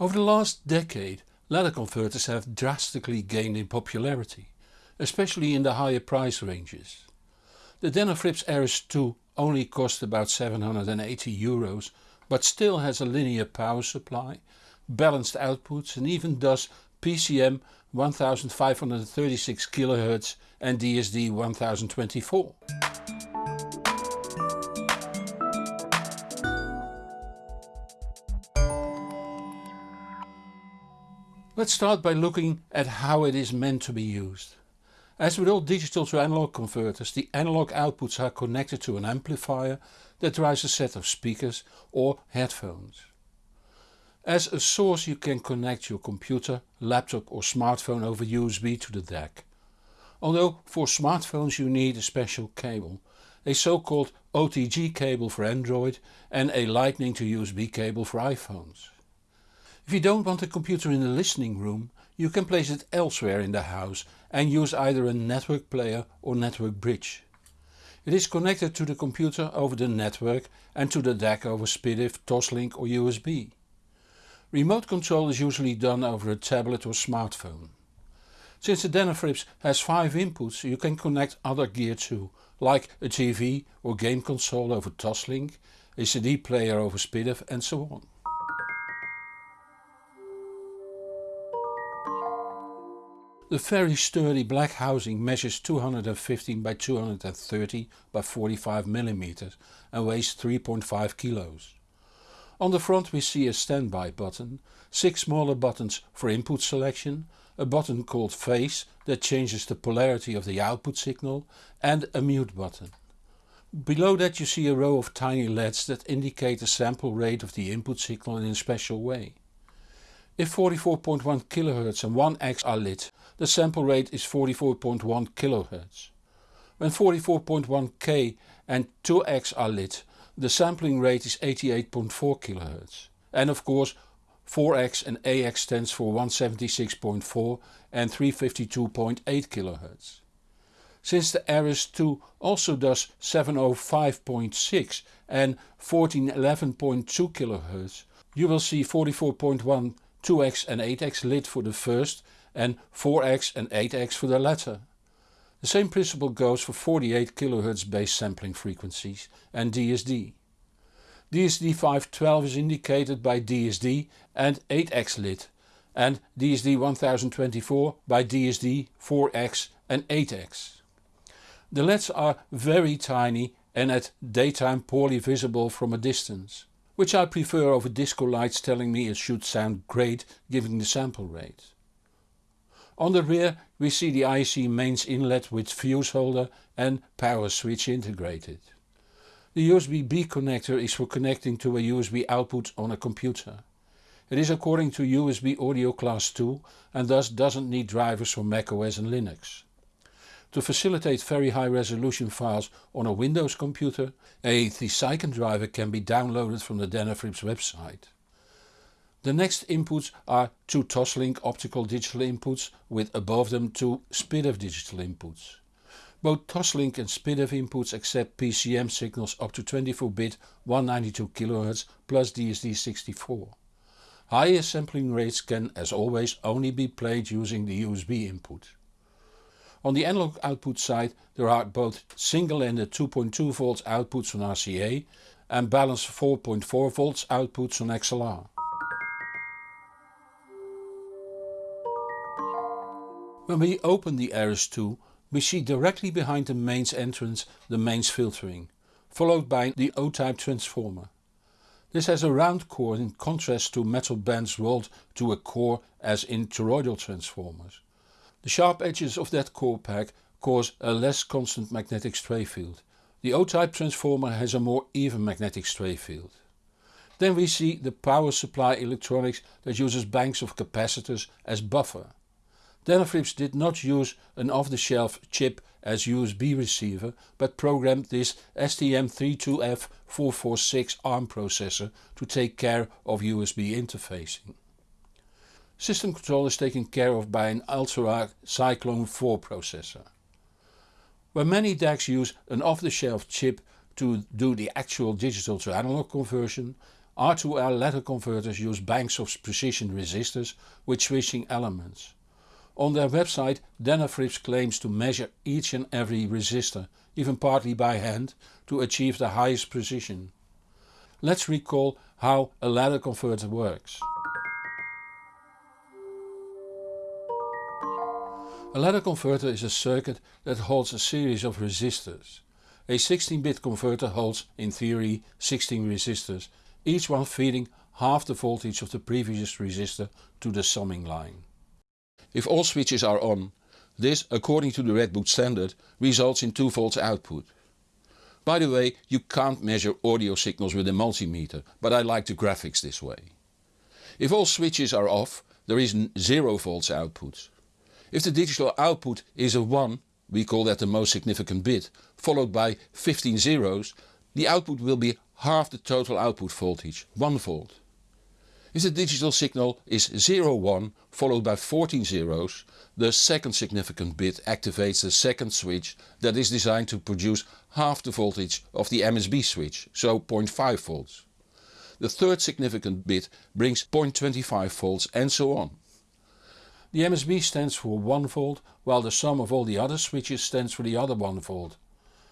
Over the last decade ladder converters have drastically gained in popularity, especially in the higher price ranges. The Denafrips Ares II only cost about 780 euros but still has a linear power supply, balanced outputs and even does PCM 1536 kHz and DSD 1024. Let's start by looking at how it is meant to be used. As with all digital to analog converters the analog outputs are connected to an amplifier that drives a set of speakers or headphones. As a source you can connect your computer, laptop or smartphone over USB to the DAC. Although for smartphones you need a special cable, a so-called OTG cable for Android and a lightning to USB cable for iPhones. If you don't want a computer in the listening room you can place it elsewhere in the house and use either a network player or network bridge. It is connected to the computer over the network and to the DAC over SPDIF, Toslink or USB. Remote control is usually done over a tablet or smartphone. Since the Denafrips has 5 inputs you can connect other gear too, like a TV or game console over Toslink, a CD player over SPDIF and so on. The very sturdy black housing measures 215 by 230 by 45 mm and weighs 3.5 kilos. On the front we see a standby button, 6 smaller buttons for input selection, a button called phase that changes the polarity of the output signal and a mute button. Below that you see a row of tiny LEDs that indicate the sample rate of the input signal in a special way. If 44.1 kHz and 1x are lit the sample rate is 44.1 kHz. When 44.1K and 2X are lit the sampling rate is 88.4 kHz. And of course 4X and 8X stands for 176.4 and 352.8 kHz. Since the Ares II also does 705.6 and 1411.2 kHz you will see 44.1, 2X and 8X lit for the first and 4x and 8x for the latter. The same principle goes for 48 kHz base sampling frequencies and DSD. DSD 512 is indicated by DSD and 8x lit and DSD 1024 by DSD 4x and 8x. The LEDs are very tiny and at daytime poorly visible from a distance, which I prefer over disco lights telling me it should sound great given the sample rate. On the rear we see the IEC mains inlet with fuse holder and power switch integrated. The USB-B connector is for connecting to a USB output on a computer. It is according to USB Audio Class 2 and thus doesn't need drivers for macOS and Linux. To facilitate very high resolution files on a Windows computer a Thesycon driver can be downloaded from the Denafrips website. The next inputs are two Toslink optical digital inputs with above them two SPDIF digital inputs. Both Toslink and SPDIF inputs accept PCM signals up to 24-bit 192 kHz plus DSD64. Higher sampling rates can as always only be played using the USB input. On the analog output side there are both single-ended 2.2 volts outputs on RCA and balanced 4.4 volts outputs on XLR. When we open the Ares II we see directly behind the mains entrance the mains filtering, followed by the O-type transformer. This has a round core in contrast to metal bands rolled to a core as in toroidal transformers. The sharp edges of that core pack cause a less constant magnetic stray field. The O-type transformer has a more even magnetic stray field. Then we see the power supply electronics that uses banks of capacitors as buffer. Denafrips did not use an off-the-shelf chip as USB receiver but programmed this STM32F446 ARM processor to take care of USB interfacing. System control is taken care of by an Altera Cyclone 4 processor. Where many DACs use an off-the-shelf chip to do the actual digital to analog conversion, R2R ladder converters use banks of precision resistors with switching elements. On their website Denafrips claims to measure each and every resistor, even partly by hand, to achieve the highest precision. Let's recall how a ladder converter works. A ladder converter is a circuit that holds a series of resistors. A 16-bit converter holds, in theory, 16 resistors, each one feeding half the voltage of the previous resistor to the summing line. If all switches are on, this, according to the Redbook standard, results in 2 volts output. By the way, you can't measure audio signals with a multimeter, but I like the graphics this way. If all switches are off, there is 0 volts output. If the digital output is a 1, we call that the most significant bit, followed by 15 zeros, the output will be half the total output voltage, 1 volt. If the digital signal is 01 followed by 14 zeros, the second significant bit activates the second switch that is designed to produce half the voltage of the MSB switch, so 0.5 volts. The third significant bit brings 0.25 volts and so on. The MSB stands for 1 volt while the sum of all the other switches stands for the other 1 volt.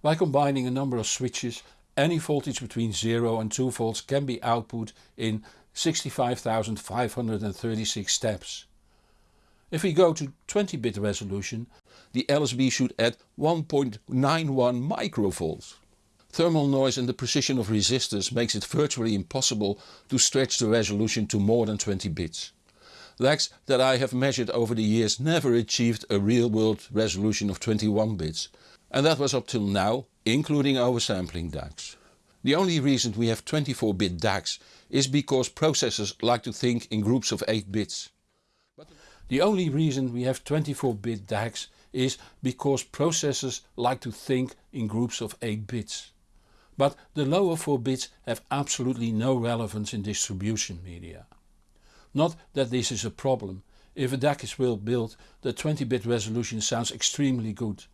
By combining a number of switches any voltage between 0 and 2 volts can be output in 65,536 steps. If we go to 20 bit resolution the LSB should add 1.91 microvolts. Thermal noise and the precision of resistors makes it virtually impossible to stretch the resolution to more than 20 bits. DACs that I have measured over the years never achieved a real world resolution of 21 bits and that was up till now including oversampling DACs. The only reason we have 24 bit DACs is because processors like to think in groups of 8 bits. The only reason we have 24 bit DACs is because processors like to think in groups of 8 bits. But the lower 4 bits have absolutely no relevance in distribution media. Not that this is a problem, if a DAC is well built the 20 bit resolution sounds extremely good.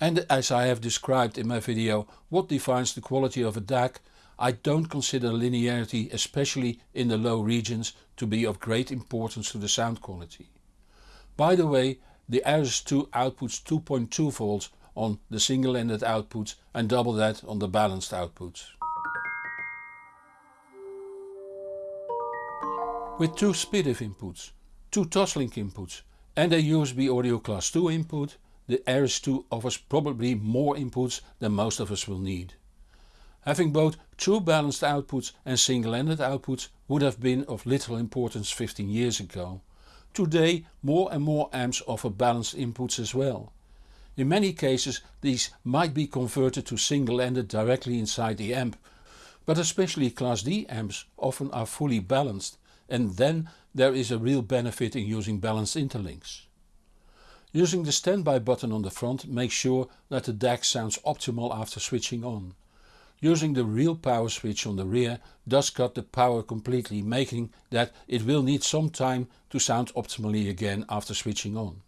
And as I have described in my video what defines the quality of a DAC, I don't consider linearity especially in the low regions to be of great importance to the sound quality. By the way the Ares II outputs 2.2 volts on the single-ended outputs and double that on the balanced outputs. With two SPDIF inputs, two Toslink inputs and a USB audio class 2 input the Ares II offers probably more inputs than most of us will need. Having both true balanced outputs and single-ended outputs would have been of little importance 15 years ago. Today more and more amps offer balanced inputs as well. In many cases these might be converted to single-ended directly inside the amp, but especially Class D amps often are fully balanced and then there is a real benefit in using balanced interlinks. Using the standby button on the front makes sure that the DAC sounds optimal after switching on. Using the real power switch on the rear does cut the power completely making that it will need some time to sound optimally again after switching on.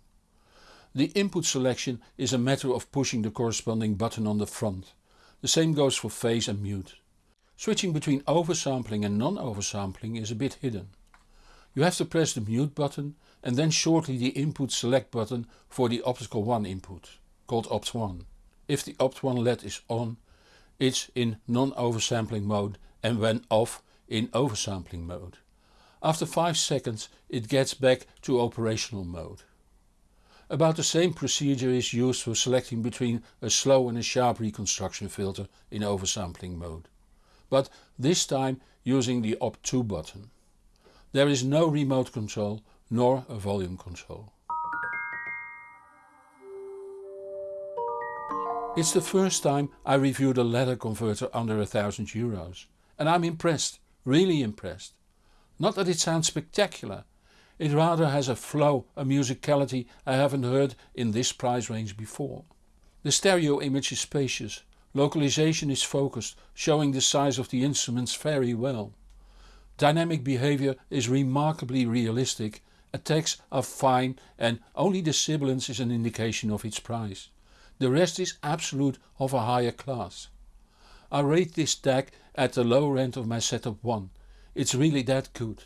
The input selection is a matter of pushing the corresponding button on the front. The same goes for phase and mute. Switching between oversampling and non-oversampling is a bit hidden. You have to press the mute button and then shortly the input select button for the optical 1 input, called opt1. If the opt1 LED is on, it's in non-oversampling mode and when off in oversampling mode. After 5 seconds it gets back to operational mode. About the same procedure is used for selecting between a slow and a sharp reconstruction filter in oversampling mode. But this time using the opt2 button. There is no remote control nor a volume control. It's the first time I reviewed a ladder converter under a thousand euros and I'm impressed, really impressed. Not that it sounds spectacular, it rather has a flow, a musicality I haven't heard in this price range before. The stereo image is spacious, localization is focused, showing the size of the instruments very well. Dynamic behavior is remarkably realistic attacks are fine and only the sibilance is an indication of its price. The rest is absolute of a higher class. I rate this DAC at the lower end of my setup 1 it's really that good.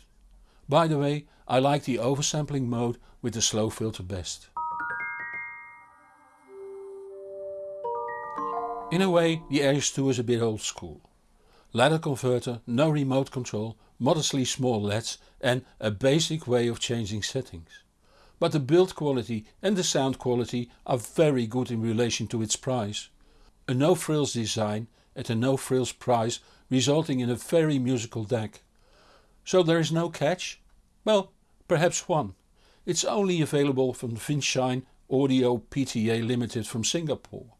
By the way, I like the oversampling mode with the slow filter best. In a way the Ares II is a bit old school. Ladder converter, no remote control, modestly small LEDs and a basic way of changing settings. But the build quality and the sound quality are very good in relation to its price. A no frills design at a no frills price resulting in a very musical DAC. So there is no catch? Well, perhaps one. It's only available from Vinshine Audio PTA Limited from Singapore.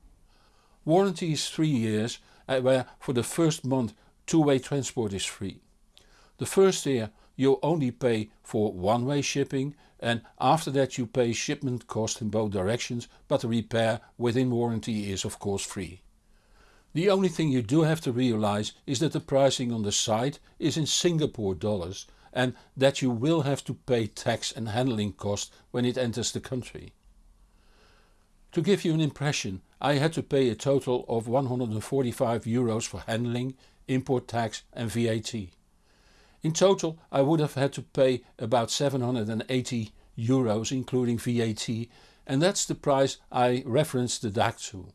Warranty is 3 years uh, where for the first month two-way transport is free. The first year you only pay for one-way shipping and after that you pay shipment cost in both directions but the repair within warranty is of course free. The only thing you do have to realize is that the pricing on the site is in Singapore dollars and that you will have to pay tax and handling cost when it enters the country. To give you an impression I had to pay a total of 145 euros for handling, import tax and VAT. In total I would have had to pay about 780 euros including VAT and that's the price I referenced the DAC to.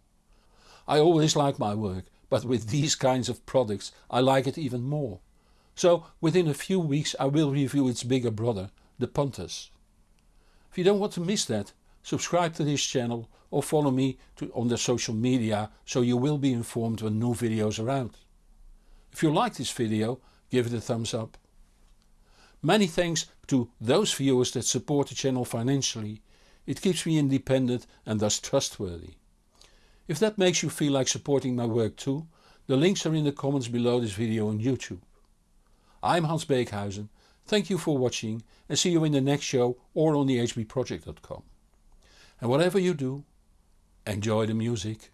I always like my work but with these kinds of products I like it even more. So within a few weeks I will review its bigger brother, the Pontus. If you don't want to miss that, subscribe to this channel or follow me to, on the social media so you will be informed when new videos are out. If you like this video give it a thumbs up. Many thanks to those viewers that support the channel financially. It keeps me independent and thus trustworthy. If that makes you feel like supporting my work too, the links are in the comments below this video on YouTube. I'm Hans Beekhuyzen, thank you for watching and see you in the next show or on the hbproject.com. And whatever you do, enjoy the music.